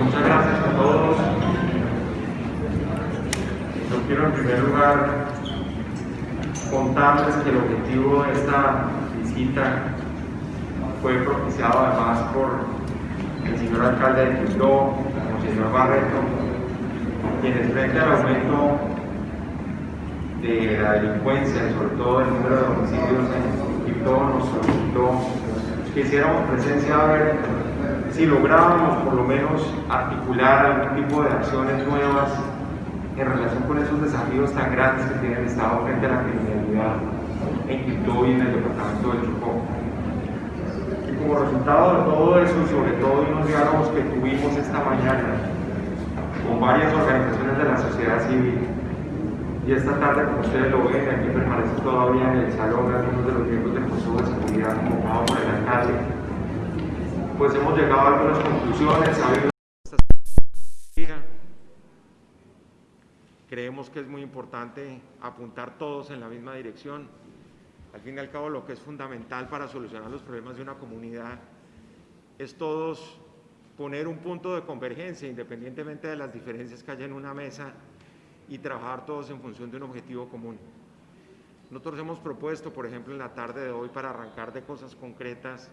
muchas gracias a todos. Yo quiero en primer lugar contarles que el objetivo de esta visita fue propiciado además por el señor alcalde de Quito, el señor Barreto, quienes frente al aumento de la delincuencia y sobre todo el número de homicidios en Quito nos solicitó que hiciéramos presencia a ver si lográbamos por lo menos articular algún tipo de acciones nuevas en relación con esos desafíos tan grandes que tiene el Estado frente a la criminalidad en Quito y en el departamento del Chocó. Y como resultado de todo eso, sobre todo de unos diálogos que tuvimos esta mañana con varias organizaciones de la sociedad civil, y esta tarde, como ustedes lo ven, aquí permanece todavía en el salón algunos de los miembros del Consejo de Seguridad convocado por el alcalde, pues hemos llegado a algunas conclusiones, Creemos que es muy importante apuntar todos en la misma dirección. Al fin y al cabo, lo que es fundamental para solucionar los problemas de una comunidad es todos poner un punto de convergencia, independientemente de las diferencias que haya en una mesa, y trabajar todos en función de un objetivo común. Nosotros hemos propuesto, por ejemplo, en la tarde de hoy, para arrancar de cosas concretas,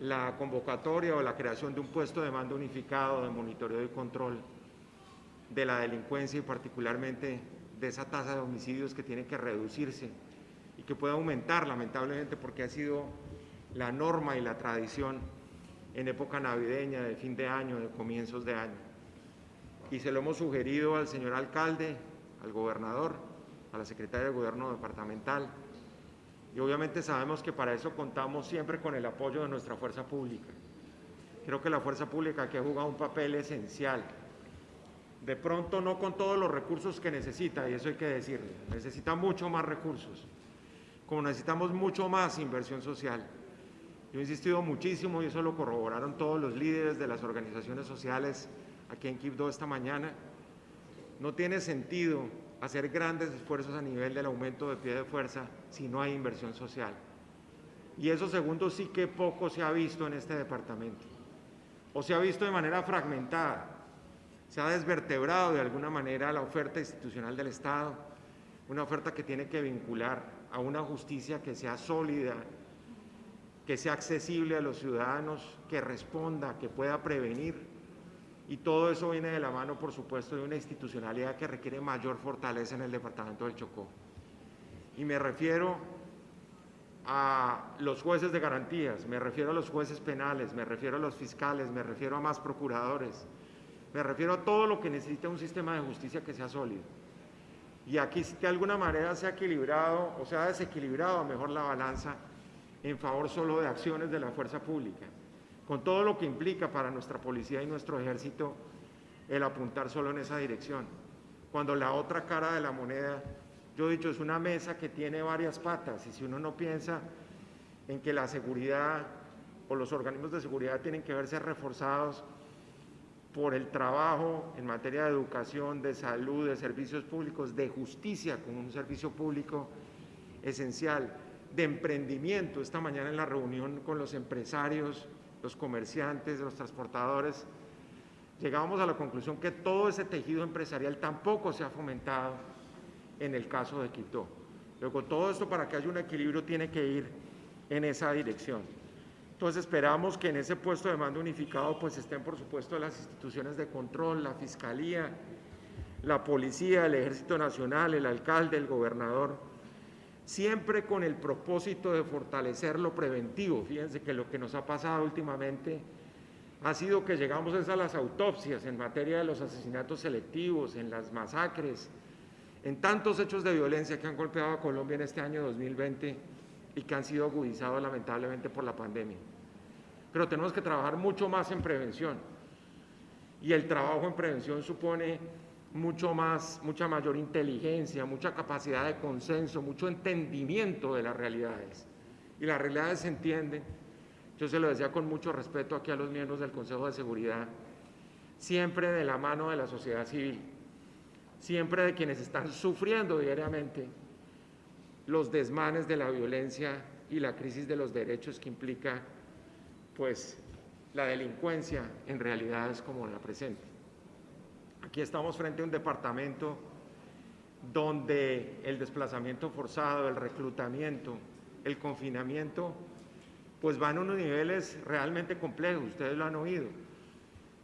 la convocatoria o la creación de un puesto de mando unificado de monitoreo y control de la delincuencia y particularmente de esa tasa de homicidios que tiene que reducirse y que puede aumentar lamentablemente porque ha sido la norma y la tradición en época navideña, de fin de año, de comienzos de año. Y se lo hemos sugerido al señor alcalde, al gobernador, a la secretaria de gobierno departamental. Y obviamente sabemos que para eso contamos siempre con el apoyo de nuestra fuerza pública. Creo que la fuerza pública que ha jugado un papel esencial de pronto no con todos los recursos que necesita, y eso hay que decirle, necesita mucho más recursos, como necesitamos mucho más inversión social. Yo he insistido muchísimo, y eso lo corroboraron todos los líderes de las organizaciones sociales aquí en Quibdó esta mañana, no tiene sentido hacer grandes esfuerzos a nivel del aumento de pie de fuerza si no hay inversión social. Y eso segundo sí que poco se ha visto en este departamento, o se ha visto de manera fragmentada se ha desvertebrado de alguna manera la oferta institucional del Estado, una oferta que tiene que vincular a una justicia que sea sólida, que sea accesible a los ciudadanos, que responda, que pueda prevenir. Y todo eso viene de la mano, por supuesto, de una institucionalidad que requiere mayor fortaleza en el departamento del Chocó. Y me refiero a los jueces de garantías, me refiero a los jueces penales, me refiero a los fiscales, me refiero a más procuradores, me refiero a todo lo que necesita un sistema de justicia que sea sólido. Y aquí de alguna manera se ha equilibrado o se ha desequilibrado mejor la balanza en favor solo de acciones de la fuerza pública, con todo lo que implica para nuestra policía y nuestro ejército el apuntar solo en esa dirección. Cuando la otra cara de la moneda, yo he dicho, es una mesa que tiene varias patas y si uno no piensa en que la seguridad o los organismos de seguridad tienen que verse reforzados por el trabajo en materia de educación, de salud, de servicios públicos, de justicia como un servicio público esencial, de emprendimiento. Esta mañana en la reunión con los empresarios, los comerciantes, los transportadores, llegábamos a la conclusión que todo ese tejido empresarial tampoco se ha fomentado en el caso de Quito. Luego, todo esto para que haya un equilibrio tiene que ir en esa dirección. Entonces esperamos que en ese puesto de mando unificado pues estén por supuesto las instituciones de control, la Fiscalía, la Policía, el Ejército Nacional, el alcalde, el gobernador, siempre con el propósito de fortalecer lo preventivo. Fíjense que lo que nos ha pasado últimamente ha sido que llegamos a las autopsias en materia de los asesinatos selectivos, en las masacres, en tantos hechos de violencia que han golpeado a Colombia en este año 2020 y que han sido agudizados lamentablemente por la pandemia. Pero tenemos que trabajar mucho más en prevención. Y el trabajo en prevención supone mucho más, mucha mayor inteligencia, mucha capacidad de consenso, mucho entendimiento de las realidades. Y las realidades se entienden, yo se lo decía con mucho respeto aquí a los miembros del Consejo de Seguridad, siempre de la mano de la sociedad civil, siempre de quienes están sufriendo diariamente los desmanes de la violencia y la crisis de los derechos que implica pues la delincuencia en realidad es como la presente. Aquí estamos frente a un departamento donde el desplazamiento forzado, el reclutamiento, el confinamiento, pues van a unos niveles realmente complejos, ustedes lo han oído.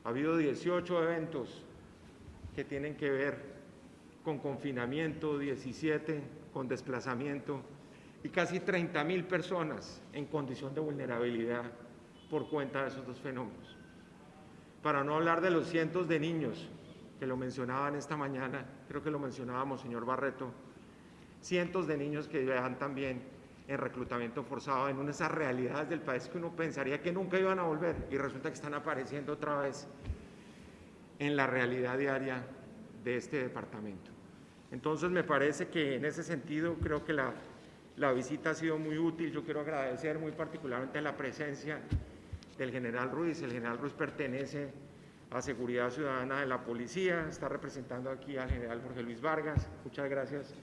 Ha habido 18 eventos que tienen que ver con confinamiento, 17 con desplazamiento y casi 30 mil personas en condición de vulnerabilidad por cuenta de esos dos fenómenos. Para no hablar de los cientos de niños que lo mencionaban esta mañana, creo que lo mencionábamos, señor Barreto, cientos de niños que vean también en reclutamiento forzado, en esas realidades del país que uno pensaría que nunca iban a volver y resulta que están apareciendo otra vez en la realidad diaria de este departamento. Entonces me parece que en ese sentido creo que la, la visita ha sido muy útil. Yo quiero agradecer muy particularmente la presencia del general Ruiz. El general Ruiz pertenece a Seguridad Ciudadana de la Policía, está representando aquí al general Jorge Luis Vargas. Muchas gracias,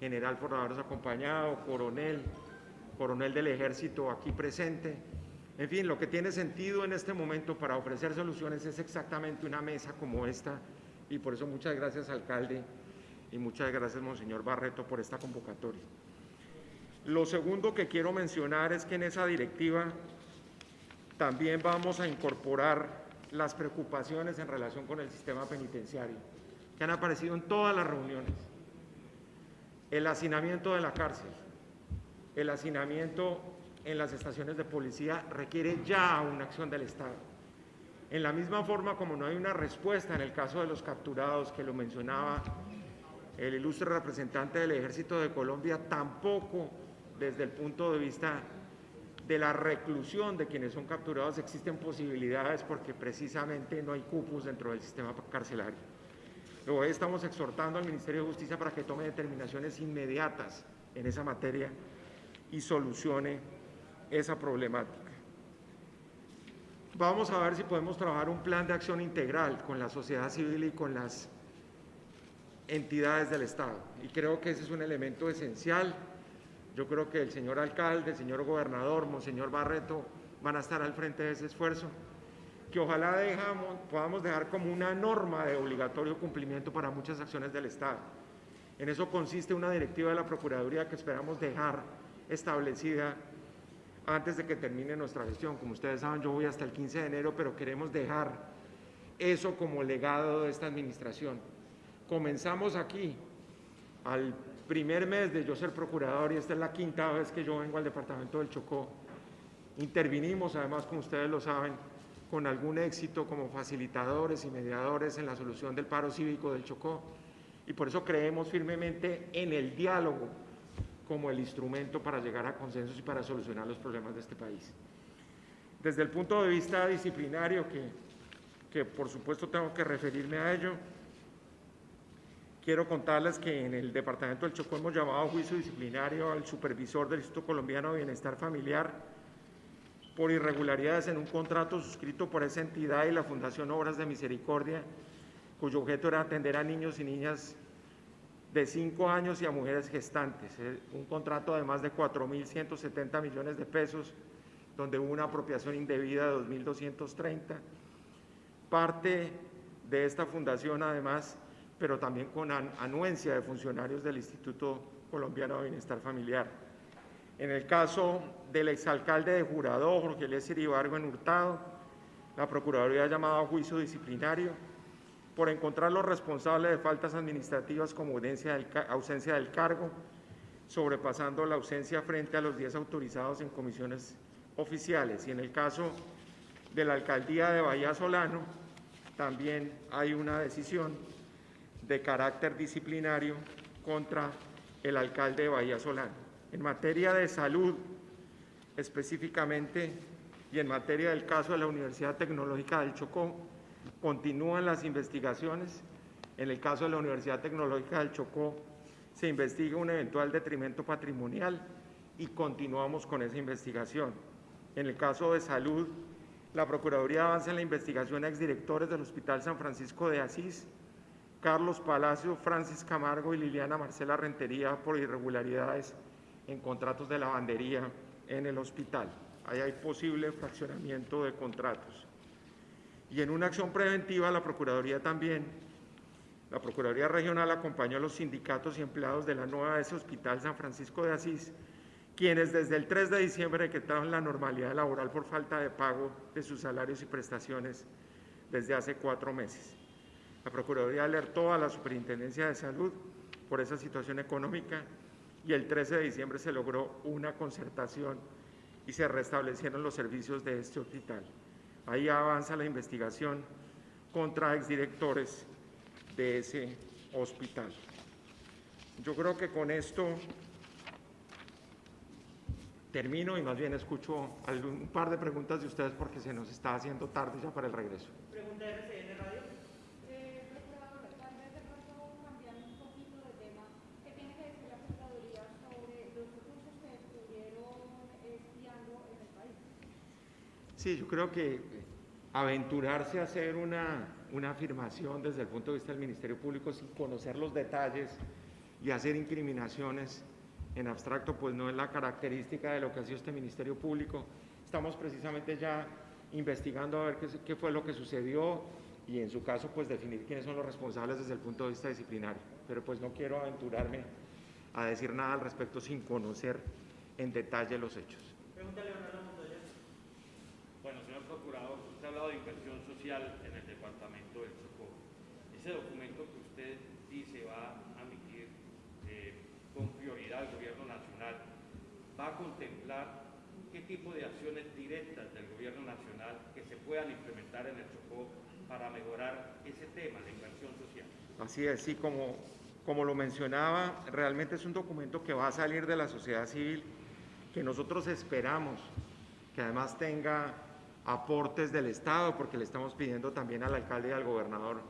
general, por habernos acompañado, coronel, coronel del Ejército aquí presente. En fin, lo que tiene sentido en este momento para ofrecer soluciones es exactamente una mesa como esta y por eso muchas gracias, alcalde, y muchas gracias, Monseñor Barreto, por esta convocatoria. Lo segundo que quiero mencionar es que en esa directiva también vamos a incorporar las preocupaciones en relación con el sistema penitenciario, que han aparecido en todas las reuniones. El hacinamiento de la cárcel, el hacinamiento en las estaciones de policía requiere ya una acción del Estado. En la misma forma como no hay una respuesta en el caso de los capturados, que lo mencionaba el ilustre representante del Ejército de Colombia, tampoco desde el punto de vista de la reclusión de quienes son capturados existen posibilidades porque precisamente no hay cupos dentro del sistema carcelario. Hoy estamos exhortando al Ministerio de Justicia para que tome determinaciones inmediatas en esa materia y solucione esa problemática. Vamos a ver si podemos trabajar un plan de acción integral con la sociedad civil y con las entidades del Estado. Y creo que ese es un elemento esencial yo creo que el señor alcalde, el señor gobernador, monseñor Barreto van a estar al frente de ese esfuerzo, que ojalá dejamos, podamos dejar como una norma de obligatorio cumplimiento para muchas acciones del Estado. En eso consiste una directiva de la Procuraduría que esperamos dejar establecida antes de que termine nuestra gestión. Como ustedes saben, yo voy hasta el 15 de enero, pero queremos dejar eso como legado de esta administración. Comenzamos aquí, al primer mes de yo ser procurador, y esta es la quinta vez que yo vengo al departamento del Chocó, intervinimos, además, como ustedes lo saben, con algún éxito como facilitadores y mediadores en la solución del paro cívico del Chocó, y por eso creemos firmemente en el diálogo como el instrumento para llegar a consensos y para solucionar los problemas de este país. Desde el punto de vista disciplinario, que, que por supuesto tengo que referirme a ello, Quiero contarles que en el Departamento del Chocó hemos llamado a juicio disciplinario al supervisor del Instituto Colombiano de Bienestar Familiar por irregularidades en un contrato suscrito por esa entidad y la Fundación Obras de Misericordia, cuyo objeto era atender a niños y niñas de 5 años y a mujeres gestantes. Eh, un contrato de más de 4.170 millones de pesos, donde hubo una apropiación indebida de 2.230. Parte de esta fundación, además, pero también con anuencia de funcionarios del Instituto Colombiano de Bienestar Familiar. En el caso del exalcalde de Jurado, Jorge Eliezer Ibargo en Hurtado, la Procuraduría ha llamado a juicio disciplinario por encontrar los responsables de faltas administrativas como ausencia del cargo, sobrepasando la ausencia frente a los días autorizados en comisiones oficiales. Y en el caso de la alcaldía de Bahía Solano, también hay una decisión de carácter disciplinario contra el alcalde de Bahía Solano. En materia de salud, específicamente, y en materia del caso de la Universidad Tecnológica del Chocó, continúan las investigaciones. En el caso de la Universidad Tecnológica del Chocó, se investiga un eventual detrimento patrimonial y continuamos con esa investigación. En el caso de salud, la Procuraduría avanza en la investigación a exdirectores del Hospital San Francisco de Asís Carlos Palacio, Francis Camargo y Liliana Marcela Rentería por irregularidades en contratos de lavandería en el hospital. ahí hay posible fraccionamiento de contratos. Y en una acción preventiva, la Procuraduría también, la Procuraduría Regional acompañó a los sindicatos y empleados de la nueva ese Hospital San Francisco de Asís, quienes desde el 3 de diciembre decretaron la normalidad laboral por falta de pago de sus salarios y prestaciones desde hace cuatro meses. La Procuraduría alertó a la Superintendencia de Salud por esa situación económica y el 13 de diciembre se logró una concertación y se restablecieron los servicios de este hospital. Ahí avanza la investigación contra exdirectores de ese hospital. Yo creo que con esto termino y más bien escucho un par de preguntas de ustedes porque se nos está haciendo tarde ya para el regreso. Pregunta de RCN Radio. Eh, procurador, tal vez de pronto cambiando un poquito de tema, ¿qué tiene que decir la Procuraduría sobre los recursos que descubrieron espiando en el país? Sí, yo creo que aventurarse a hacer una, una afirmación desde el punto de vista del Ministerio Público sin conocer los detalles y hacer incriminaciones en abstracto, pues no es la característica de lo que ha sido este Ministerio Público. Estamos precisamente ya investigando a ver qué, fue lo que sucedió y en su caso pues definir quiénes son los responsables desde el punto de vista disciplinario. Pero pues no quiero aventurarme a decir nada al respecto sin conocer en detalle los hechos. Pregunta Ha hablado de inversión social en el departamento del Chocó. Ese documento que usted dice va a emitir eh, con prioridad al gobierno nacional, ¿va a contemplar qué tipo de acciones directas del gobierno nacional que se puedan implementar en el Chocó para mejorar ese tema, la inversión social? Así es, sí, como, como lo mencionaba, realmente es un documento que va a salir de la sociedad civil, que nosotros esperamos que además tenga aportes del Estado, porque le estamos pidiendo también al alcalde y al gobernador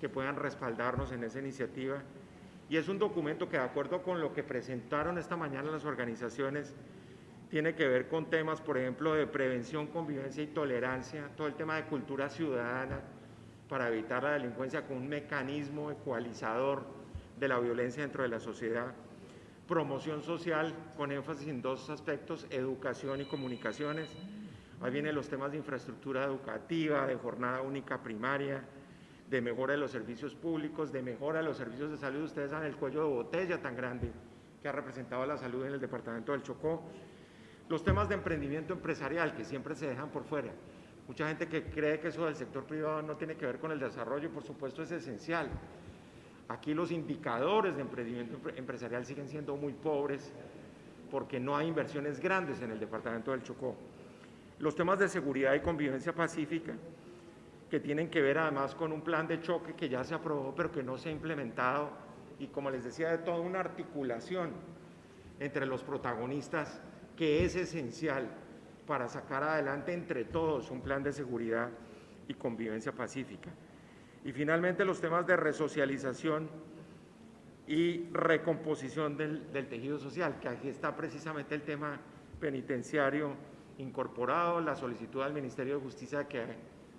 que puedan respaldarnos en esa iniciativa. Y es un documento que, de acuerdo con lo que presentaron esta mañana las organizaciones, tiene que ver con temas, por ejemplo, de prevención, convivencia y tolerancia, todo el tema de cultura ciudadana para evitar la delincuencia con un mecanismo ecualizador de la violencia dentro de la sociedad, promoción social con énfasis en dos aspectos, educación y comunicaciones, Ahí vienen los temas de infraestructura educativa, de jornada única primaria, de mejora de los servicios públicos, de mejora de los servicios de salud. Ustedes saben el cuello de botella tan grande que ha representado la salud en el departamento del Chocó. Los temas de emprendimiento empresarial que siempre se dejan por fuera. Mucha gente que cree que eso del sector privado no tiene que ver con el desarrollo, por supuesto es esencial. Aquí los indicadores de emprendimiento empresarial siguen siendo muy pobres porque no hay inversiones grandes en el departamento del Chocó los temas de seguridad y convivencia pacífica, que tienen que ver además con un plan de choque que ya se aprobó pero que no se ha implementado y como les decía, de toda una articulación entre los protagonistas que es esencial para sacar adelante entre todos un plan de seguridad y convivencia pacífica. Y finalmente los temas de resocialización y recomposición del, del tejido social, que aquí está precisamente el tema penitenciario incorporado la solicitud al Ministerio de Justicia que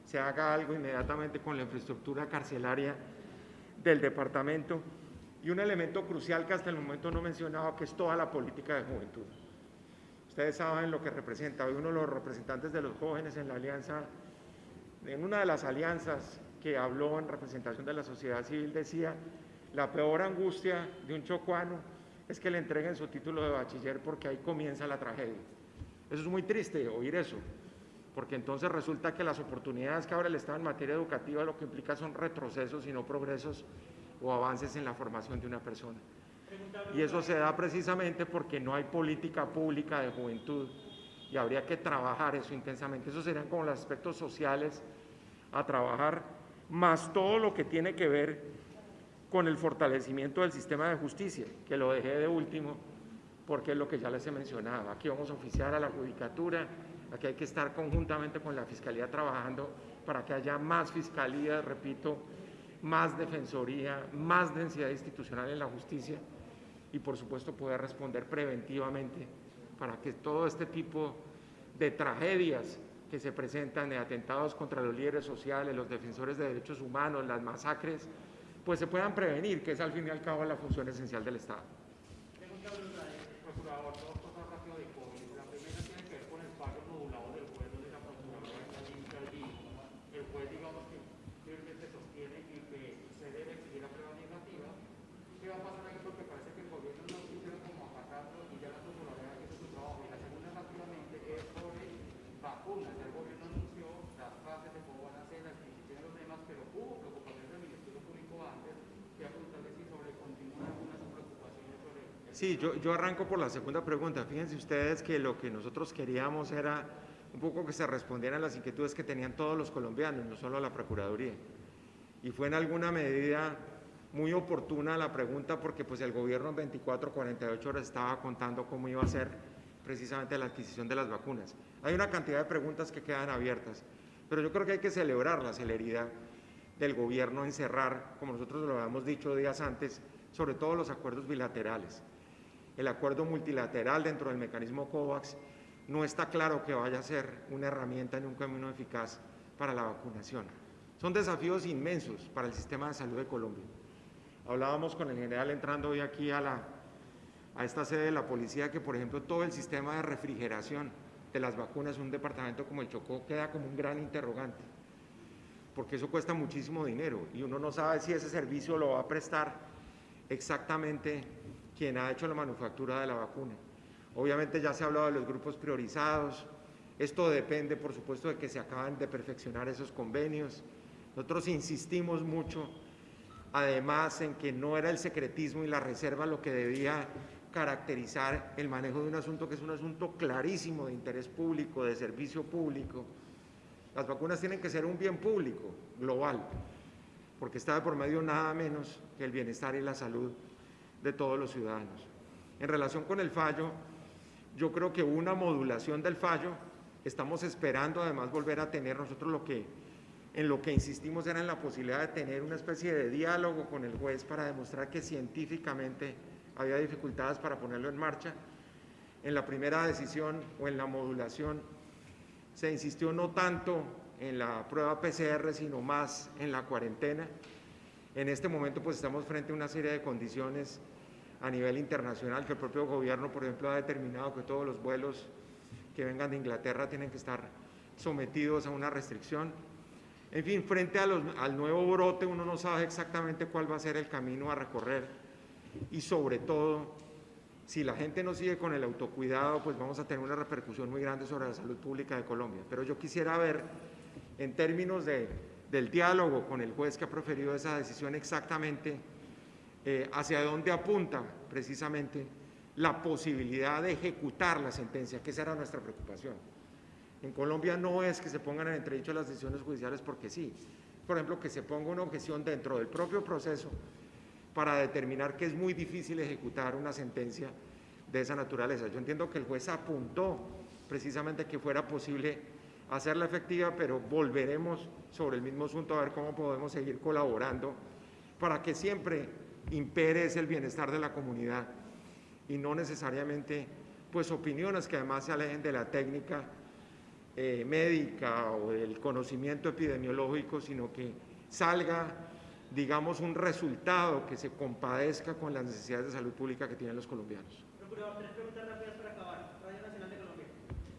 se haga algo inmediatamente con la infraestructura carcelaria del departamento y un elemento crucial que hasta el momento no he mencionado, que es toda la política de juventud. Ustedes saben lo que representa. Hoy uno de los representantes de los jóvenes en la alianza, en una de las alianzas que habló en representación de la sociedad civil, decía, la peor angustia de un chocuano es que le entreguen su título de bachiller porque ahí comienza la tragedia. Eso es muy triste oír eso, porque entonces resulta que las oportunidades que abre el Estado en materia educativa lo que implica son retrocesos y no progresos o avances en la formación de una persona. Y eso se da precisamente porque no hay política pública de juventud y habría que trabajar eso intensamente. Esos serían como los aspectos sociales a trabajar, más todo lo que tiene que ver con el fortalecimiento del sistema de justicia, que lo dejé de último, porque es lo que ya les he mencionado. Aquí vamos a oficiar a la judicatura, aquí hay que estar conjuntamente con la Fiscalía trabajando para que haya más fiscalía, repito, más defensoría, más densidad institucional en la justicia y por supuesto poder responder preventivamente para que todo este tipo de tragedias que se presentan de atentados contra los líderes sociales, los defensores de derechos humanos, las masacres, pues se puedan prevenir, que es al fin y al cabo la función esencial del Estado. Pregunta Blue Radio. Procurador, dos cosas rápido de COVID. La primera tiene que ver con el paro Sí, yo, arranco por la segunda pregunta. Fíjense ustedes que lo que nosotros queríamos era un poco que se respondieran las inquietudes que tenían todos los colombianos, no solo la Procuraduría. Y fue en alguna medida muy oportuna la pregunta porque pues el gobierno en 24, 48 horas estaba contando cómo iba a ser precisamente la adquisición de las vacunas. Hay una cantidad de preguntas que quedan abiertas, pero yo creo que hay que celebrar la celeridad del gobierno en cerrar, como nosotros lo habíamos dicho días antes, sobre todo los acuerdos bilaterales. El acuerdo multilateral dentro del mecanismo COVAX no está claro que vaya a ser una herramienta ni un camino eficaz para la vacunación. Son desafíos inmensos para el sistema de salud de Colombia. Hablábamos con el general entrando hoy aquí a, la, a esta sede de la policía que, por ejemplo, todo el sistema de refrigeración de las vacunas en un departamento como el Chocó queda como un gran interrogante, porque eso cuesta muchísimo dinero y uno no sabe si ese servicio lo va a prestar exactamente quien ha hecho la manufactura de la vacuna. Obviamente ya se ha hablado de los grupos priorizados, esto depende por supuesto de que se acaban de perfeccionar esos convenios. Nosotros insistimos mucho además en que no era el secretismo y la reserva lo que debía caracterizar el manejo de un asunto que es un asunto clarísimo de interés público, de servicio público. Las vacunas tienen que ser un bien público, global, porque está de por medio nada menos que el bienestar y la salud de todos los ciudadanos. En relación con el fallo, yo creo que una modulación del fallo, estamos esperando además volver a tener nosotros lo que en lo que insistimos era en la posibilidad de tener una especie de diálogo con el juez para demostrar que científicamente había dificultades para ponerlo en marcha. En la primera decisión o en la modulación se insistió no tanto en la prueba PCR, sino más en la cuarentena. En este momento pues estamos frente a una serie de condiciones a nivel internacional que el propio gobierno, por ejemplo, ha determinado que todos los vuelos que vengan de Inglaterra tienen que estar sometidos a una restricción. En fin, frente al nuevo brote uno no sabe exactamente cuál va a ser el camino a recorrer y sobre todo, si la gente no sigue con el autocuidado, pues vamos a tener una repercusión muy grande sobre la salud pública de Colombia. Pero yo quisiera ver, en términos de, del diálogo con el juez que ha proferido esa decisión exactamente, eh, hacia dónde apunta precisamente la posibilidad de ejecutar la sentencia, que esa era nuestra preocupación. En Colombia no es que se pongan en entredicho las decisiones judiciales porque sí. Por ejemplo, que se ponga una objeción dentro del propio proceso para determinar que es muy difícil ejecutar una sentencia de esa naturaleza. Yo entiendo que el juez apuntó precisamente que fuera posible hacerla efectiva, pero volveremos sobre el mismo asunto a ver cómo podemos seguir colaborando para que siempre impere el bienestar de la comunidad y no necesariamente pues opiniones que además se alejen de la técnica eh, médica o del conocimiento epidemiológico, sino que salga, digamos, un resultado que se compadezca con las necesidades de salud pública que tienen los colombianos. Tres preguntas rápidas para acabar. Radio Nacional de Colombia.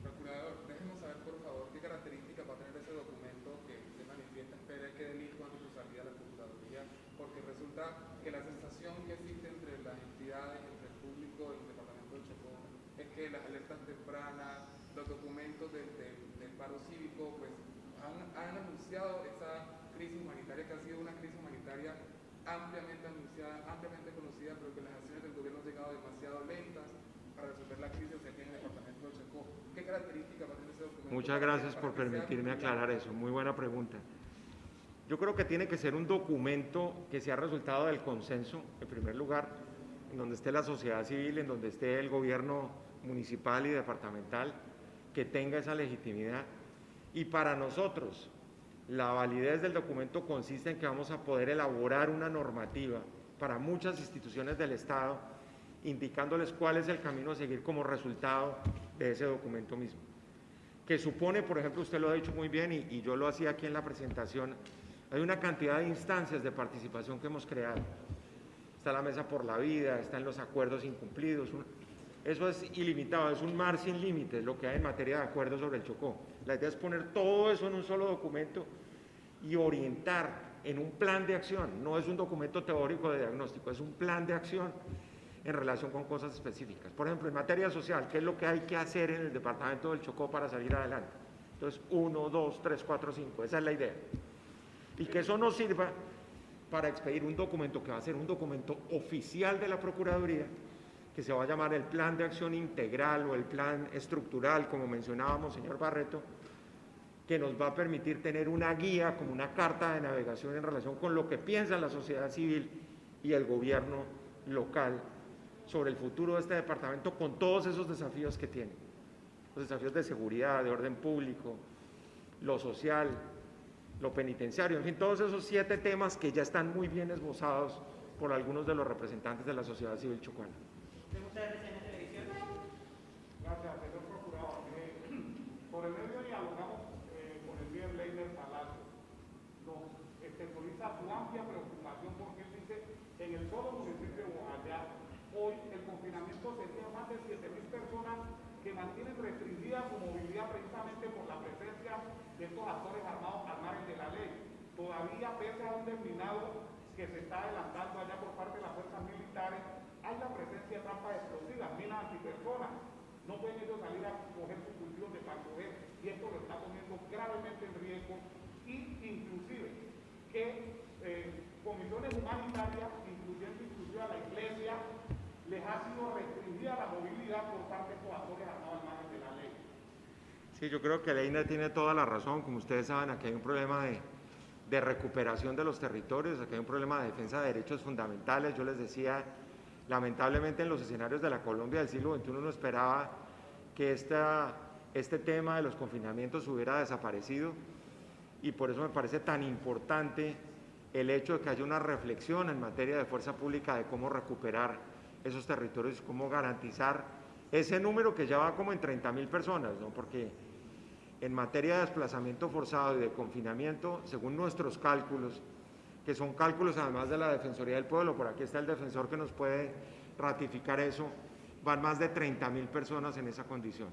Procurador, déjenos saber, por favor, qué características va a tener ese documento que se manifiesta espera que delito ante su salida a la Procuraduría, porque resulta que la sensación que existe entre las entidades, entre el público y el Departamento de Chocó, es que las alertas tempranas, los documentos del, del, del paro cívico, pues han, han, anunciado esa crisis humanitaria que ha sido una crisis humanitaria ampliamente anunciada, ampliamente conocida, pero que las acciones del gobierno han llegado demasiado lentas para resolver la crisis que tiene el departamento de Chocó. ¿Qué características va a tener ese documento? Muchas gracias por permitirme aclarar eso. Muy buena pregunta. Yo creo que tiene que ser un documento que sea resultado del consenso, en primer lugar, en donde esté la sociedad civil, en donde esté el gobierno municipal y departamental, que tenga esa legitimidad. Y para nosotros, la validez del documento consiste en que vamos a poder elaborar una normativa para muchas instituciones del Estado, indicándoles cuál es el camino a seguir como resultado de ese documento mismo. Que supone, por ejemplo, usted lo ha dicho muy bien y, yo lo hacía aquí en la presentación, hay una cantidad de instancias de participación que hemos creado. Está la Mesa por la Vida, están los acuerdos incumplidos, eso es ilimitado, es un mar sin límites lo que hay en materia de acuerdos sobre el Chocó. La idea es poner todo eso en un solo documento y orientar en un plan de acción. No es un documento teórico de diagnóstico, es un plan de acción en relación con cosas específicas. Por ejemplo, en materia social, ¿qué es lo que hay que hacer en el departamento del Chocó para salir adelante? Entonces, uno, dos, tres, cuatro, cinco, esa es la idea. Y que eso nos sirva para expedir un documento que va a ser un documento oficial de la Procuraduría que se va a llamar el Plan de Acción Integral o el Plan Estructural, como mencionábamos, señor Barreto, que nos va a permitir tener una guía, como una carta de navegación en relación con lo que piensa la sociedad civil y el gobierno local sobre el futuro de este departamento con todos esos desafíos que tiene. Los desafíos de seguridad, de orden público, lo social, lo penitenciario, en fin, todos esos siete temas que ya están muy bien esbozados por algunos de los representantes de la sociedad civil chocuana. Gracias, señor procurador. Eh, por el medio dialogamos eh, con el líder Leiner Palacio. Nos exterioriza su amplia preocupación porque él dice, en el solo municipio de Bojayá, hoy el confinamiento sería más de 7.000 personas que mantienen restringida su movilidad precisamente por la presencia de estos actores armados al margen de la ley. Todavía, pese a un terminado que se está adelantando allá por parte de las fuerzas militares, la presencia de trampas explosivas, minas antipersonas. No pueden ellos salir a coger sus cultivos de coger y esto lo está poniendo gravemente en riesgo y inclusive que eh, comisiones humanitarias, incluyendo inclusive a la iglesia, les ha sido restringida la movilidad por parte de estos actores armados al margen de la ley. Sí, yo creo que Leina tiene toda la razón. Como ustedes saben, aquí hay un problema de, de recuperación de los territorios, aquí hay un problema de defensa de derechos fundamentales. Yo les decía, lamentablemente en los escenarios de la Colombia del siglo XXI no esperaba que este tema de los confinamientos hubiera desaparecido y por eso me parece tan importante el hecho de que haya una reflexión en materia de fuerza pública de cómo recuperar esos territorios, cómo garantizar ese número que ya va como en 30 mil personas, ¿no? porque en materia de desplazamiento forzado y de confinamiento, según nuestros cálculos, que son cálculos además de la Defensoría del Pueblo, por aquí está el defensor que nos puede ratificar eso, van más de 30 mil personas en esa condición,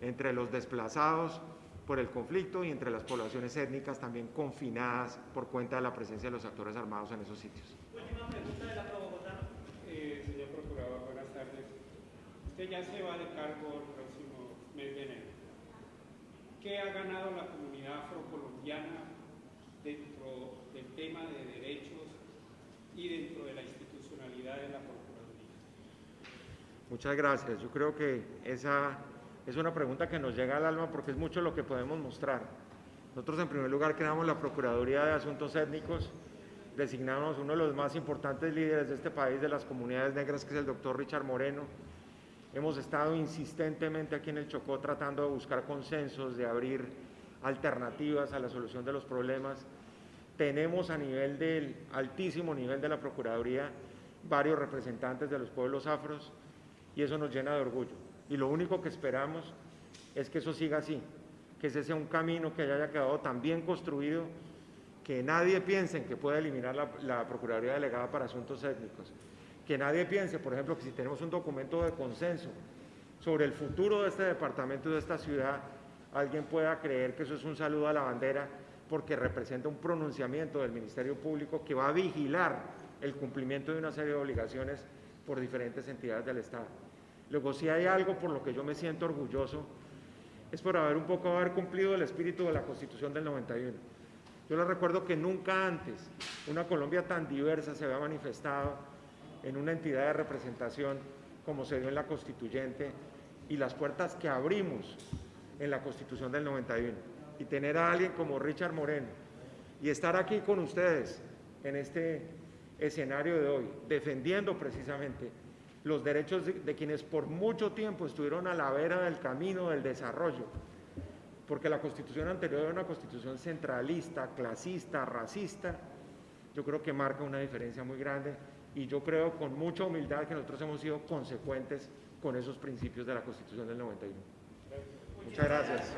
entre los desplazados por el conflicto y entre las poblaciones étnicas también confinadas por cuenta de la presencia de los actores armados en esos sitios. Última pregunta de la Pro Bogotá. Eh, señor Procurador, buenas tardes. Usted ya se va de cargo el próximo mes de enero. ¿Qué ha ganado la comunidad afrocolombiana dentro tema de derechos y dentro de la institucionalidad de la Procuraduría? Muchas gracias. Yo creo que esa es una pregunta que nos llega al alma porque es mucho lo que podemos mostrar. Nosotros en primer lugar creamos la Procuraduría de Asuntos Étnicos, designamos uno de los más importantes líderes de este país, de las comunidades negras, que es el doctor Richard Moreno. Hemos estado insistentemente aquí en el Chocó tratando de buscar consensos, de abrir alternativas a la solución de los problemas. Tenemos a nivel del altísimo nivel de la Procuraduría varios representantes de los pueblos afros y eso nos llena de orgullo. Y lo único que esperamos es que eso siga así, que ese sea un camino que haya quedado tan bien construido que nadie piense en que pueda eliminar la, Procuraduría Delegada para Asuntos Étnicos, que nadie piense, por ejemplo, que si tenemos un documento de consenso sobre el futuro de este departamento y de esta ciudad, alguien pueda creer que eso es un saludo a la bandera porque representa un pronunciamiento del Ministerio Público que va a vigilar el cumplimiento de una serie de obligaciones por diferentes entidades del Estado. Luego, si hay algo por lo que yo me siento orgulloso, es por haber un poco haber cumplido el espíritu de la Constitución del 91. Yo les recuerdo que nunca antes una Colombia tan diversa se había manifestado en una entidad de representación como se dio en la Constituyente y las puertas que abrimos en la Constitución del 91. Y tener a alguien como Richard Moreno y estar aquí con ustedes en este escenario de hoy, defendiendo precisamente los derechos de, quienes por mucho tiempo estuvieron a la vera del camino del desarrollo, porque la constitución anterior era una constitución centralista, clasista, racista, yo creo que marca una diferencia muy grande y yo creo con mucha humildad que nosotros hemos sido consecuentes con esos principios de la constitución del 91. Muchas gracias.